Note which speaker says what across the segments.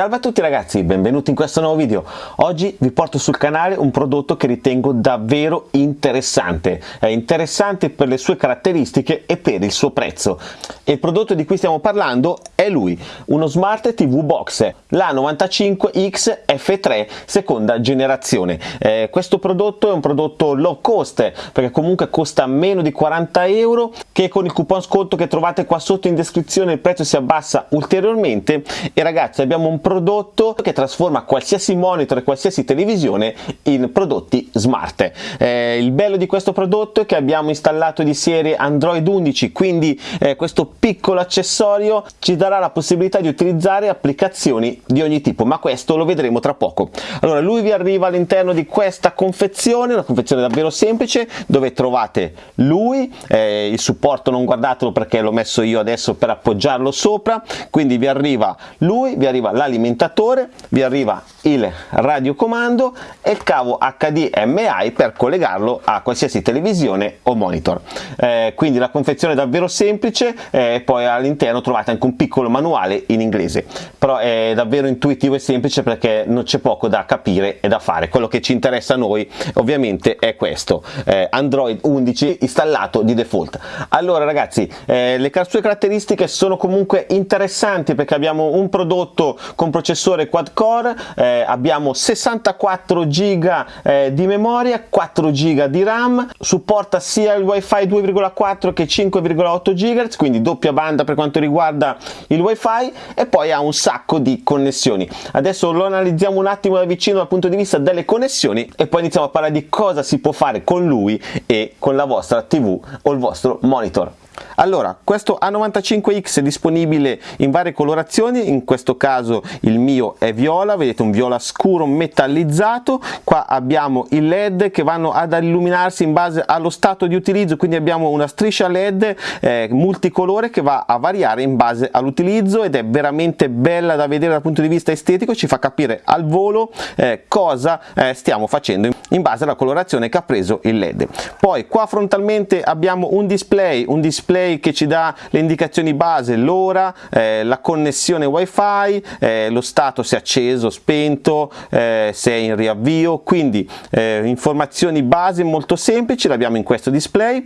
Speaker 1: Salve a tutti ragazzi, benvenuti in questo nuovo video. Oggi vi porto sul canale un prodotto che ritengo davvero interessante. È interessante per le sue caratteristiche e per il suo prezzo. E il prodotto di cui stiamo parlando è lui, uno Smart TV Box, la 95X F3 seconda generazione. Eh, questo prodotto è un prodotto low cost, perché comunque costa meno di 40 euro, che con il coupon sconto che trovate qua sotto in descrizione il prezzo si abbassa ulteriormente e ragazzi abbiamo un prodotto che trasforma qualsiasi monitor e qualsiasi televisione in prodotti smart. Eh, il bello di questo prodotto è che abbiamo installato di serie Android 11, quindi eh, questo piccolo accessorio ci darà la possibilità di utilizzare applicazioni di ogni tipo, ma questo lo vedremo tra poco. Allora, lui vi arriva all'interno di questa confezione, una confezione davvero semplice, dove trovate lui, eh, il supporto non guardatelo perché l'ho messo io adesso per appoggiarlo sopra, quindi vi arriva lui, vi arriva la l'alimentatore, vi arriva il radiocomando e il cavo HDMI per collegarlo a qualsiasi televisione o monitor. Eh, quindi la confezione è davvero semplice e eh, poi all'interno trovate anche un piccolo manuale in inglese, però è davvero intuitivo e semplice perché non c'è poco da capire e da fare. Quello che ci interessa a noi ovviamente è questo, eh, Android 11 installato di default. Allora ragazzi, eh, le sue caratteristiche sono comunque interessanti perché abbiamo un prodotto con processore quad core, eh, abbiamo 64 giga eh, di memoria, 4 giga di RAM, supporta sia il wifi 2,4 che 5,8 GHz, quindi doppia banda per quanto riguarda il wifi e poi ha un sacco di connessioni. Adesso lo analizziamo un attimo da vicino dal punto di vista delle connessioni e poi iniziamo a parlare di cosa si può fare con lui e con la vostra TV o il vostro monitor. monitor. Allora, questo A95X è disponibile in varie colorazioni, in questo caso il mio è viola, vedete un viola scuro metallizzato, qua abbiamo i led che vanno ad illuminarsi in base allo stato di utilizzo, quindi abbiamo una striscia led eh, multicolore che va a variare in base all'utilizzo ed è veramente bella da vedere dal punto di vista estetico, ci fa capire al volo eh, cosa eh, stiamo facendo in base alla colorazione che ha preso il led. Poi qua frontalmente abbiamo un display, un display display che ci dà le indicazioni base, l'ora, eh, la connessione wifi, eh, lo stato se acceso, spento, eh, se è in riavvio, quindi eh, informazioni base molto semplici, l'abbiamo in questo display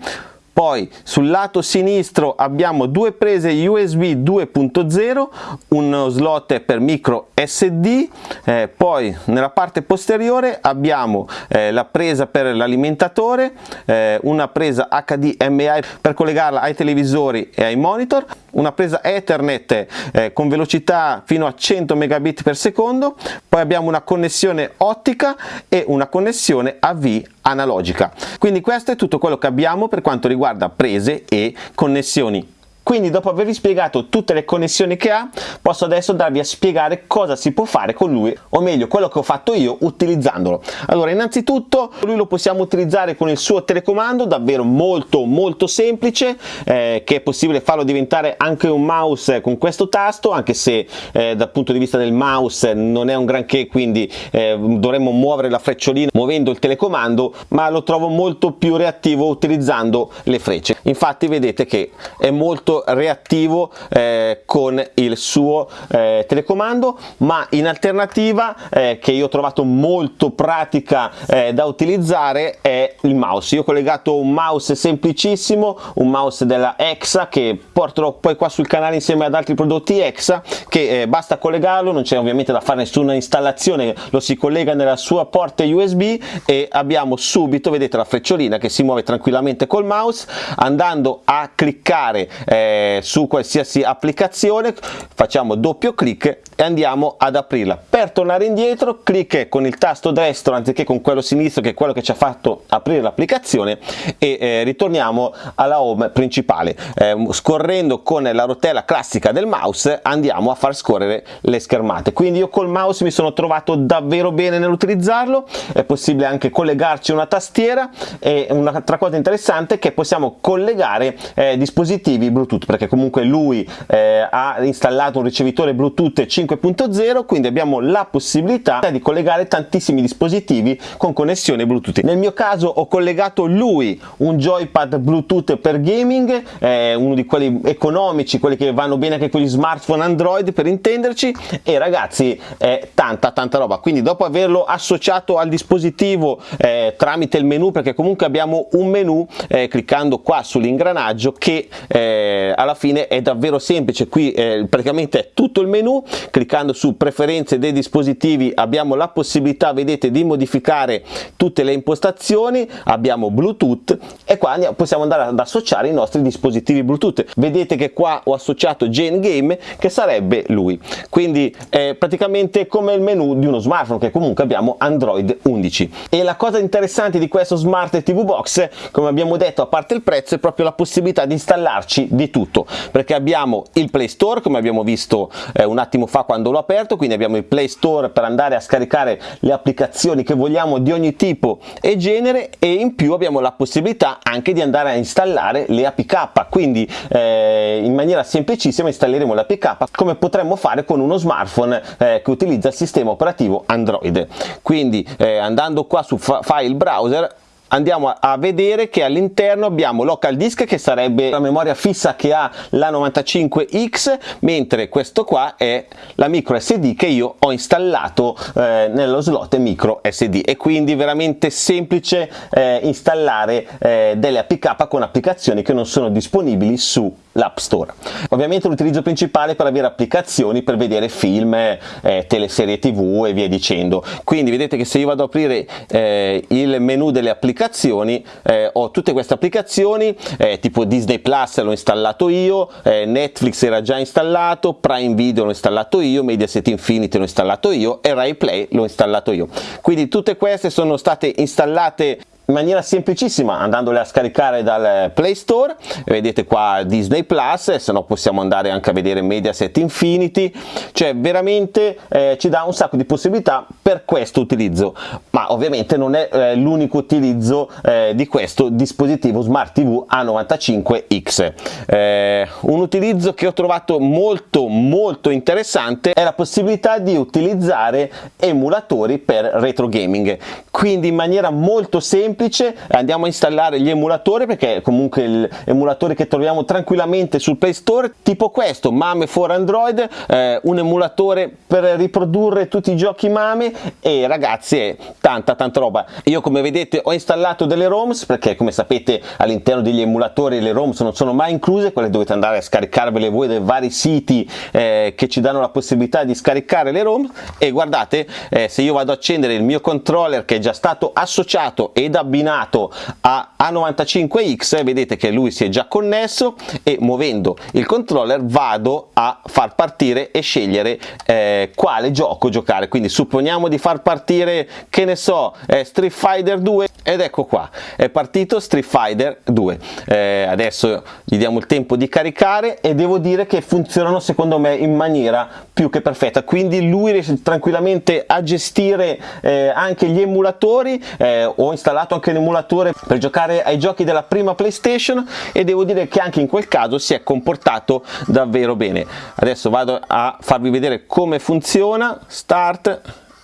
Speaker 1: poi sul lato sinistro abbiamo due prese USB 2.0 uno slot per micro SD eh, poi nella parte posteriore abbiamo eh, la presa per l'alimentatore eh, una presa HDMI per collegarla ai televisori e ai monitor una presa Ethernet eh, con velocità fino a 100 megabit per secondo poi abbiamo una connessione ottica e una connessione AV analogica. Quindi questo è tutto quello che abbiamo per quanto riguarda prese e connessioni quindi dopo avervi spiegato tutte le connessioni che ha, posso adesso darvi a spiegare cosa si può fare con lui, o meglio quello che ho fatto io utilizzandolo. Allora innanzitutto lui lo possiamo utilizzare con il suo telecomando, davvero molto molto semplice, eh, che è possibile farlo diventare anche un mouse con questo tasto, anche se eh, dal punto di vista del mouse non è un granché, quindi eh, dovremmo muovere la frecciolina muovendo il telecomando, ma lo trovo molto più reattivo utilizzando le frecce. Infatti vedete che è molto reattivo eh, con il suo eh, telecomando ma in alternativa eh, che io ho trovato molto pratica eh, da utilizzare è il mouse. Io ho collegato un mouse semplicissimo un mouse della EXA che porterò poi qua sul canale insieme ad altri prodotti EXA che eh, basta collegarlo non c'è ovviamente da fare nessuna installazione lo si collega nella sua porta USB e abbiamo subito vedete la frecciolina che si muove tranquillamente col mouse andando a cliccare eh, eh, su qualsiasi applicazione facciamo doppio clic e andiamo ad aprirla. Per tornare indietro clic con il tasto destro anziché con quello sinistro che è quello che ci ha fatto aprire l'applicazione e eh, ritorniamo alla home principale. Eh, scorrendo con la rotella classica del mouse andiamo a far scorrere le schermate. Quindi io col mouse mi sono trovato davvero bene nell'utilizzarlo. È possibile anche collegarci una tastiera. E un'altra cosa interessante è che possiamo collegare eh, dispositivi bluetooth bluetooth perché comunque lui eh, ha installato un ricevitore bluetooth 5.0 quindi abbiamo la possibilità di collegare tantissimi dispositivi con connessione bluetooth. Nel mio caso ho collegato lui un joypad bluetooth per gaming eh, uno di quelli economici quelli che vanno bene anche con gli smartphone android per intenderci e ragazzi è tanta tanta roba. Quindi dopo averlo associato al dispositivo eh, tramite il menu perché comunque abbiamo un menu eh, cliccando qua sull'ingranaggio che eh, alla fine è davvero semplice. Qui eh, praticamente è tutto il menu. Cliccando su preferenze dei dispositivi abbiamo la possibilità vedete di modificare tutte le impostazioni. Abbiamo bluetooth e qua possiamo andare ad associare i nostri dispositivi bluetooth. Vedete che qua ho associato Jane Game che sarebbe lui. Quindi è praticamente come il menu di uno smartphone che comunque abbiamo Android 11 e la cosa interessante di questo smart TV box come abbiamo detto a parte il prezzo è proprio la possibilità di installarci di tutto perché abbiamo il Play Store come abbiamo visto eh, un attimo fa quando l'ho aperto quindi abbiamo il Play Store per andare a scaricare le applicazioni che vogliamo di ogni tipo e genere e in più abbiamo la possibilità anche di andare a installare le APK quindi eh, in maniera semplicissima installeremo le APK come potremmo fare con uno smartphone eh, che utilizza il sistema operativo Android. Quindi eh, andando qua su file browser andiamo a vedere che all'interno abbiamo local disk che sarebbe la memoria fissa che ha la 95X mentre questo qua è la micro SD che io ho installato eh, nello slot micro SD e quindi veramente semplice eh, installare eh, delle APK con applicazioni che non sono disponibili su l'App Store. Ovviamente l'utilizzo principale per avere applicazioni per vedere film, eh, teleserie tv e via dicendo. Quindi vedete che se io vado ad aprire eh, il menu delle applicazioni eh, ho tutte queste applicazioni eh, tipo Disney Plus l'ho installato io, eh, Netflix era già installato, Prime Video l'ho installato io, Mediaset Infinity l'ho installato io e Rai Play l'ho installato io. Quindi tutte queste sono state installate in maniera semplicissima andandole a scaricare dal Play Store vedete qua Disney Plus se no possiamo andare anche a vedere Mediaset Infinity. Cioè veramente eh, ci dà un sacco di possibilità per questo utilizzo. Ma ovviamente non è eh, l'unico utilizzo eh, di questo dispositivo Smart TV A95X eh, un utilizzo che ho trovato molto molto interessante è la possibilità di utilizzare emulatori per retro gaming. Quindi in maniera molto semplice semplice andiamo a installare gli emulatori perché comunque gli emulatori che troviamo tranquillamente sul Play Store tipo questo Mame for Android eh, un emulatore per riprodurre tutti i giochi Mame e ragazzi è tanta tanta roba. Io come vedete ho installato delle ROMs perché come sapete all'interno degli emulatori le ROMs non sono mai incluse quelle dovete andare a scaricarvele voi dai vari siti eh, che ci danno la possibilità di scaricare le ROM e guardate eh, se io vado ad accendere il mio controller che è già stato associato ed abbinato a A95X vedete che lui si è già connesso e muovendo il controller vado a far partire e scegliere eh, quale gioco giocare. Quindi supponiamo di far partire che ne so eh, Street Fighter 2 ed ecco qua è partito Street Fighter 2 eh, adesso gli diamo il tempo di caricare e devo dire che funzionano secondo me in maniera più che perfetta. Quindi lui riesce tranquillamente a gestire eh, anche gli emulatori eh, ho installato anche un emulatore per giocare ai giochi della prima playstation e devo dire che anche in quel caso si è comportato davvero bene. Adesso vado a farvi vedere come funziona start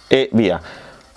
Speaker 1: e via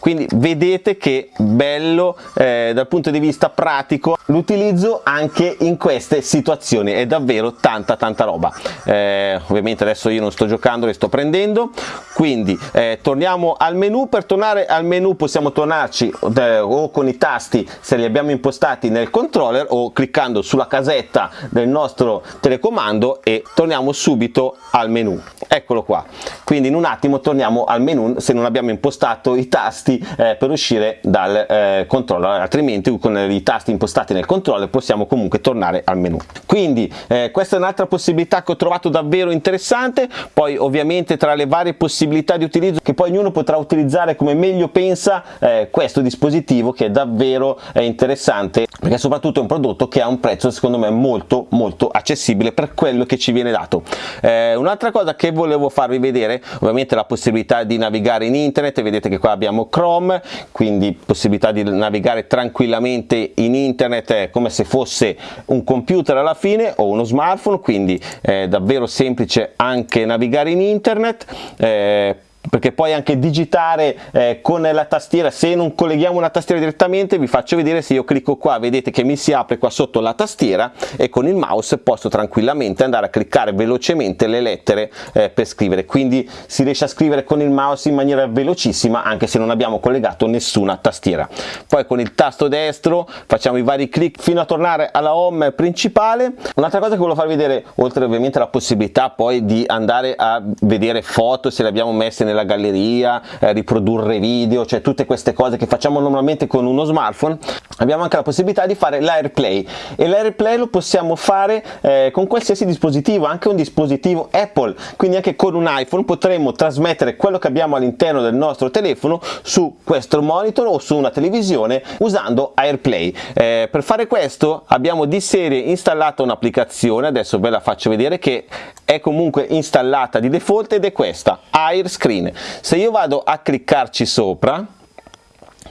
Speaker 1: quindi vedete che bello eh, dal punto di vista pratico l'utilizzo anche in queste situazioni. È davvero tanta tanta roba. Eh, ovviamente adesso io non sto giocando le sto prendendo. Quindi eh, torniamo al menu. Per tornare al menu possiamo tornarci eh, o con i tasti se li abbiamo impostati nel controller o cliccando sulla casetta del nostro telecomando e torniamo subito al menu. Eccolo qua. Quindi in un attimo torniamo al menu se non abbiamo impostato i tasti eh, per uscire dal eh, controller altrimenti con i tasti impostati nel controller possiamo comunque tornare al menu. Quindi eh, questa è un'altra possibilità che ho trovato davvero interessante. Poi ovviamente tra le varie possibilità di utilizzo che poi ognuno potrà utilizzare come meglio pensa eh, questo dispositivo che è davvero eh, interessante perché soprattutto è un prodotto che ha un prezzo secondo me molto molto accessibile per quello che ci viene dato. Eh, un'altra cosa che volevo farvi vedere ovviamente la possibilità di navigare in internet vedete che qua abbiamo Chrome Chrome quindi possibilità di navigare tranquillamente in internet come se fosse un computer alla fine o uno smartphone quindi è davvero semplice anche navigare in internet eh, perché poi anche digitare eh, con la tastiera. Se non colleghiamo una tastiera direttamente vi faccio vedere se io clicco qua vedete che mi si apre qua sotto la tastiera e con il mouse posso tranquillamente andare a cliccare velocemente le lettere eh, per scrivere. Quindi si riesce a scrivere con il mouse in maniera velocissima anche se non abbiamo collegato nessuna tastiera. Poi con il tasto destro facciamo i vari clic fino a tornare alla home principale. Un'altra cosa che volevo farvi vedere oltre ovviamente alla possibilità poi di andare a vedere foto se le abbiamo messe nel nella galleria, eh, riprodurre video, cioè tutte queste cose che facciamo normalmente con uno smartphone, abbiamo anche la possibilità di fare l'AirPlay e l'AirPlay lo possiamo fare eh, con qualsiasi dispositivo, anche un dispositivo Apple, quindi anche con un iPhone potremo trasmettere quello che abbiamo all'interno del nostro telefono su questo monitor o su una televisione usando AirPlay. Eh, per fare questo abbiamo di serie installato un'applicazione, adesso ve la faccio vedere che è comunque installata di default ed è questa, AirScreen. Se io vado a cliccarci sopra,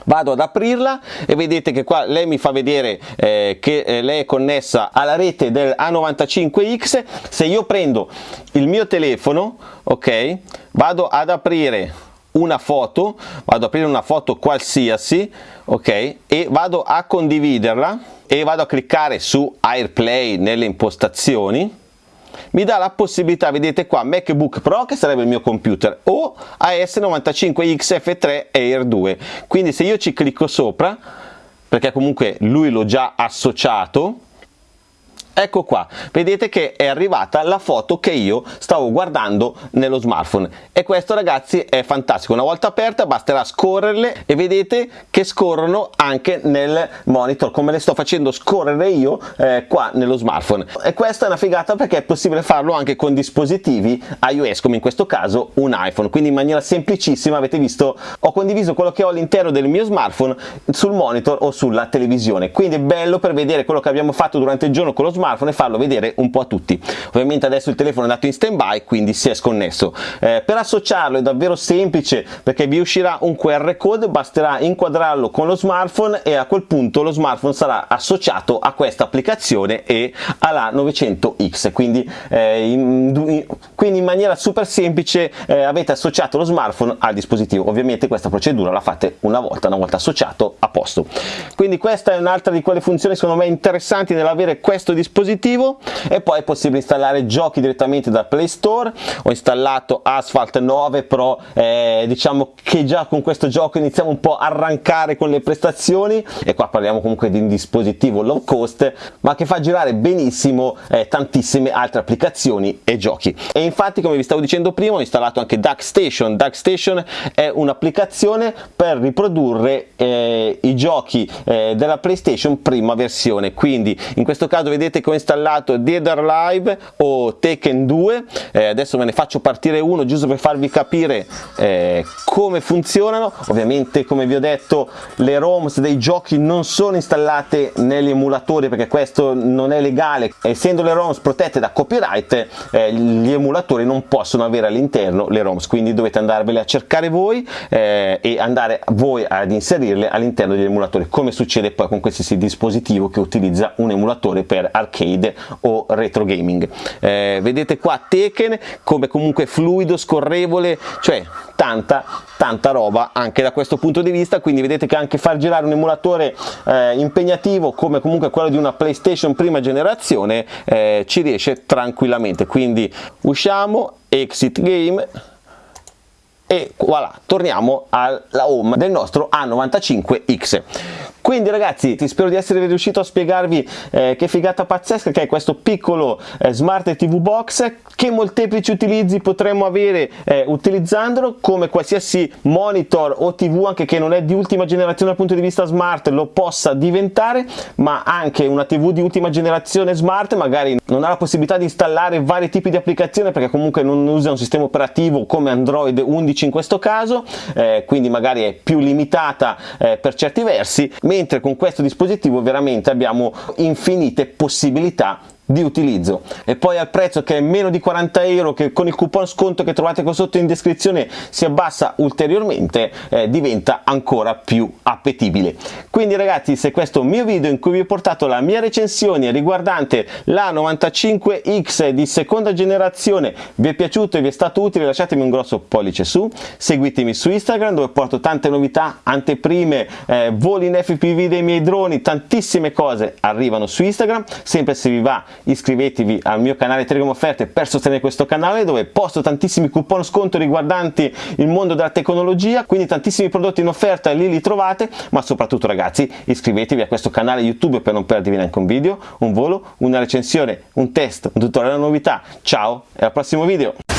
Speaker 1: vado ad aprirla e vedete che qua lei mi fa vedere eh, che eh, lei è connessa alla rete del A95X se io prendo il mio telefono ok vado ad aprire una foto vado ad aprire una foto qualsiasi ok e vado a condividerla e vado a cliccare su AirPlay nelle impostazioni mi dà la possibilità, vedete qua, MacBook Pro che sarebbe il mio computer o AS95XF3 Air 2 quindi se io ci clicco sopra perché comunque lui l'ho già associato ecco qua vedete che è arrivata la foto che io stavo guardando nello smartphone. E questo ragazzi è fantastico. Una volta aperta basterà scorrerle e vedete che scorrono anche nel monitor come le sto facendo scorrere io eh, qua nello smartphone. E questa è una figata perché è possibile farlo anche con dispositivi iOS come in questo caso un iPhone. Quindi in maniera semplicissima avete visto ho condiviso quello che ho all'interno del mio smartphone sul monitor o sulla televisione. Quindi è bello per vedere quello che abbiamo fatto durante il giorno con lo smartphone smartphone e farlo vedere un po' a tutti. Ovviamente adesso il telefono è andato in stand by quindi si è sconnesso. Eh, per associarlo è davvero semplice perché vi uscirà un QR code basterà inquadrarlo con lo smartphone e a quel punto lo smartphone sarà associato a questa applicazione e alla 900X quindi, eh, in, quindi in maniera super semplice eh, avete associato lo smartphone al dispositivo. Ovviamente questa procedura la fate una volta una volta associato a posto. Quindi questa è un'altra di quelle funzioni secondo me interessanti nell'avere questo dispositivo dispositivo e poi è possibile installare giochi direttamente da Play Store. Ho installato Asphalt 9 Pro eh, diciamo che già con questo gioco iniziamo un po' a arrancare con le prestazioni. E qua parliamo comunque di un dispositivo low cost ma che fa girare benissimo eh, tantissime altre applicazioni e giochi. E infatti come vi stavo dicendo prima ho installato anche DuckStation. DuckStation è un'applicazione per riprodurre eh, i giochi eh, della PlayStation prima versione. Quindi in questo caso vedete ho installato Dead or Alive o Tekken 2 eh, adesso ve ne faccio partire uno giusto per farvi capire eh, come funzionano. Ovviamente come vi ho detto le ROMs dei giochi non sono installate negli emulatori perché questo non è legale. Essendo le ROMs protette da copyright eh, gli emulatori non possono avere all'interno le ROMs. Quindi dovete andarvele a cercare voi eh, e andare voi ad inserirle all'interno degli emulatori come succede poi con qualsiasi dispositivo che utilizza un emulatore per arcade arcade o retro gaming. Eh, vedete qua Tekken come comunque fluido scorrevole cioè tanta tanta roba anche da questo punto di vista. Quindi vedete che anche far girare un emulatore eh, impegnativo come comunque quello di una playstation prima generazione eh, ci riesce tranquillamente. Quindi usciamo exit game e voilà torniamo alla home del nostro A95X quindi ragazzi ti spero di essere riuscito a spiegarvi eh, che figata pazzesca che è questo piccolo eh, smart tv box che molteplici utilizzi potremmo avere eh, utilizzandolo come qualsiasi monitor o tv anche che non è di ultima generazione dal punto di vista smart lo possa diventare ma anche una tv di ultima generazione smart magari non ha la possibilità di installare vari tipi di applicazioni perché comunque non usa un sistema operativo come android 11 in questo caso eh, quindi magari è più limitata eh, per certi versi mentre con questo dispositivo veramente abbiamo infinite possibilità di utilizzo. E poi al prezzo che è meno di 40 euro che con il coupon sconto che trovate qua sotto in descrizione si abbassa ulteriormente eh, diventa ancora più appetibile. Quindi ragazzi se questo mio video in cui vi ho portato la mia recensione riguardante la 95X di seconda generazione vi è piaciuto e vi è stato utile lasciatemi un grosso pollice su seguitemi su Instagram dove porto tante novità anteprime eh, voli in FPV dei miei droni tantissime cose arrivano su Instagram. Sempre se vi va iscrivetevi al mio canale Telegram Offerte per sostenere questo canale dove posto tantissimi coupon sconto riguardanti il mondo della tecnologia, quindi tantissimi prodotti in offerta lì li trovate, ma soprattutto ragazzi iscrivetevi a questo canale YouTube per non perdervi neanche un video, un volo, una recensione, un test, un tutorial, una novità. Ciao e al prossimo video!